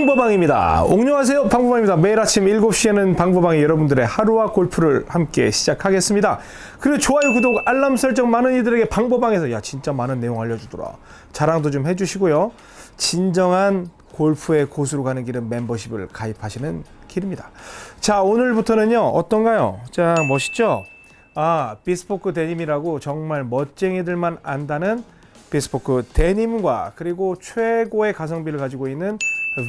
방보방입니다. 옥녕하세요. 방보방입니다. 매일 아침 7시에는 방보방이 여러분들의 하루와 골프를 함께 시작하겠습니다. 그리고 좋아요, 구독, 알람 설정 많은 이들에게 방보방에서 야 진짜 많은 내용 알려주더라. 자랑도 좀 해주시고요. 진정한 골프의 고수로 가는 길은 멤버십을 가입하시는 길입니다. 자 오늘부터는요 어떤가요? 자 멋있죠? 아 비스포크 데님이라고 정말 멋쟁이들만 안다는 비스포크 데님과 그리고 최고의 가성비를 가지고 있는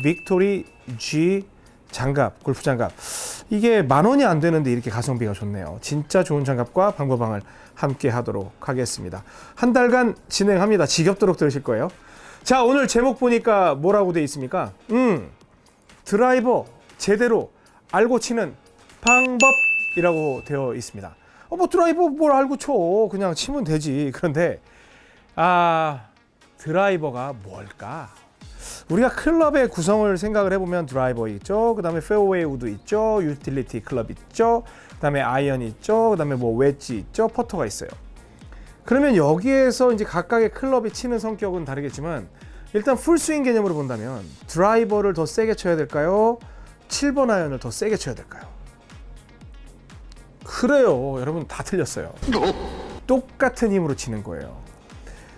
빅토리 G 장갑, 골프 장갑. 이게 만 원이 안 되는데 이렇게 가성비가 좋네요. 진짜 좋은 장갑과 방법방을 함께 하도록 하겠습니다. 한 달간 진행합니다. 지겹도록 들으실 거예요. 자, 오늘 제목 보니까 뭐라고 돼 있습니까? 음, 드라이버 제대로 알고 치는 방법이라고 되어 있습니다. 어, 뭐 드라이버 뭘 알고 쳐. 그냥 치면 되지. 그런데, 아, 드라이버가 뭘까? 우리가 클럽의 구성을 생각을 해보면 드라이버 있죠. 그 다음에 페어웨이 우드 있죠. 유틸리티 클럽 있죠. 그 다음에 아이언 있죠. 그 다음에 뭐 웨지 있죠. 퍼터가 있어요. 그러면 여기에서 이제 각각의 클럽이 치는 성격은 다르겠지만 일단 풀스윙 개념으로 본다면 드라이버를 더 세게 쳐야 될까요? 7번 아이언을 더 세게 쳐야 될까요? 그래요. 여러분 다 틀렸어요. 똑같은 힘으로 치는 거예요.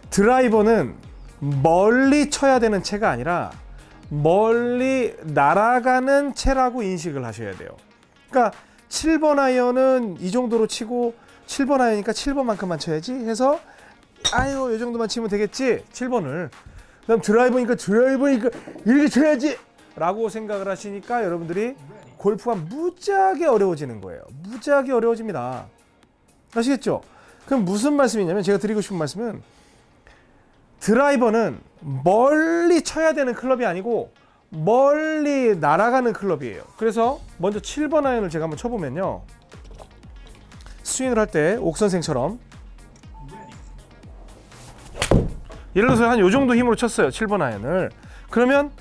드라이버는 멀리 쳐야 되는 채가 아니라 멀리 날아가는 채라고 인식을 하셔야 돼요. 그러니까 7번 아이언은 이 정도로 치고 7번 아이언이니까 7번만큼만 쳐야지 해서 아유 이 정도만 치면 되겠지? 7번을. 그 다음 드라이버니까 드라이버니까 이렇게 쳐야지! 라고 생각을 하시니까 여러분들이 골프가 무지하게 어려워지는 거예요. 무지하게 어려워집니다. 아시겠죠? 그럼 무슨 말씀이냐면 제가 드리고 싶은 말씀은 드라이버는 멀리 쳐야 되는 클럽이 아니고 멀리 날아가는 클럽이에요. 그래서 먼저 7번 아이언을 제가 한번 쳐보면요. 스윙을 할 때 옥선생처럼. 예를 들어서 한 요 정도 힘으로 쳤어요 7번 아이언을. 그러면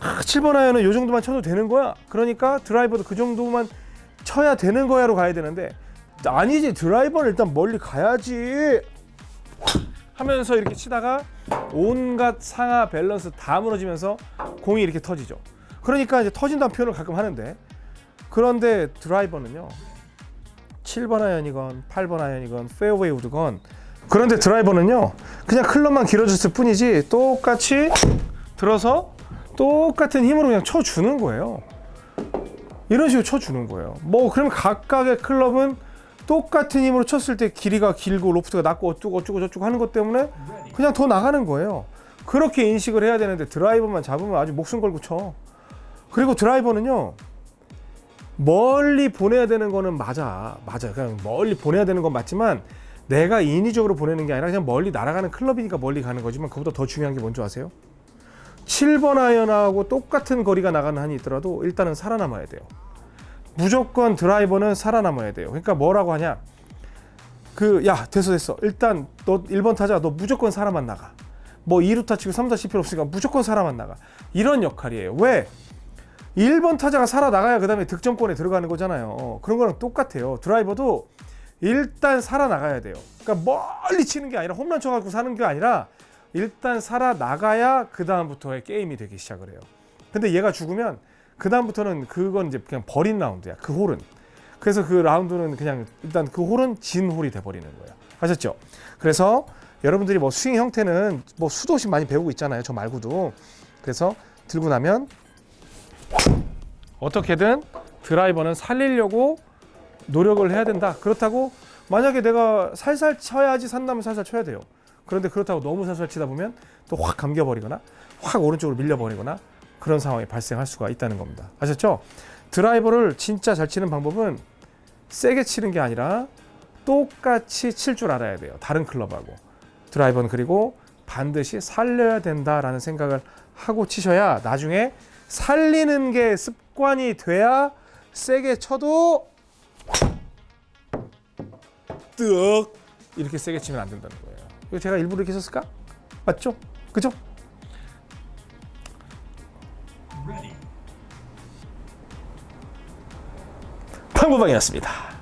아, 7번 아이언은 요 정도만 쳐도 되는 거야. 그러니까 드라이버도 그 정도만 쳐야 되는 거야로 가야 되는데 아니지 드라이버는 일단 멀리 가야지 하면서 이렇게 치다가 온갖 상하 밸런스 다 무너지면서 공이 이렇게 터지죠. 그러니까 이제 터진다는 표현을 가끔 하는데 그런데 드라이버는요 7번 아이언이건 8번 아이언이건 페어웨이 우드건 그런데 드라이버는요 그냥 클럽만 길어졌을 뿐이지 똑같이 들어서 똑같은 힘으로 그냥 쳐주는 거예요. 이런 식으로 쳐주는 거예요. 뭐 그러면 각각의 클럽은 똑같은 힘으로 쳤을 때 길이가 길고 로프트가 낮고 어쩌고 어쩌고 저쩌고 하는 것 때문에 그냥 더 나가는 거예요. 그렇게 인식을 해야 되는데 드라이버만 잡으면 아주 목숨 걸고 쳐. 그리고 드라이버는요 멀리 보내야 되는 거는 맞아 맞아. 그냥 멀리 보내야 되는 건 맞지만 내가 인위적으로 보내는 게 아니라 그냥 멀리 날아가는 클럽이니까 멀리 가는 거지만 그보다 더 중요한 게 뭔지 아세요? 7번 아이언하고 똑같은 거리가 나가는 한이 있더라도 일단은 살아남아야 돼요 무조건 드라이버는 살아남아야 돼요. 그러니까 뭐라고 하냐? 그 야 됐어 됐어. 일단 너 1번 타자. 너 무조건 살아만 나가. 뭐 2루타 치고 3루타 칠 필요 없으니까 무조건 살아만 나가. 이런 역할이에요. 왜? 1번 타자가 살아나가야 그 다음에 득점권에 들어가는 거잖아요. 어, 그런 거랑 똑같아요. 드라이버도 일단 살아나가야 돼요. 그러니까 멀리 치는 게 아니라 홈런 쳐갖고 사는 게 아니라 일단 살아나가야 그 다음부터의 게임이 되기 시작을 해요. 근데 얘가 죽으면 그 다음부터는 그건 이제 그냥 버린 라운드야. 그 홀은. 그래서 그 라운드는 그냥 일단 그 홀은 진 홀이 돼버리는 거예요. 아셨죠? 그래서 여러분들이 뭐 스윙 형태는 뭐 수도 없이 많이 배우고 있잖아요 저 말고도. 그래서 들고 나면 어떻게든 드라이버는 살리려고 노력을 해야 된다. 그렇다고 만약에 내가 살살 쳐야지 산다면 살살 쳐야 돼요. 그런데 그렇다고 너무 살살 치다 보면 또 확 감겨버리거나 확 오른쪽으로 밀려버리거나 그런 상황이 발생할 수가 있다는 겁니다 아셨죠? 드라이버를 진짜 잘 치는 방법은 세게 치는 게 아니라 똑같이 칠 줄 알아야 돼요 다른 클럽하고 드라이버는 그리고 반드시 살려야 된다라는 생각을 하고 치셔야 나중에 살리는 게 습관이 돼야 세게 쳐도 뜨억 이렇게 세게 치면 안 된다는 거예요 제가 일부러 이렇게 썼을까? 맞죠? 그죠? 방구방이었습니다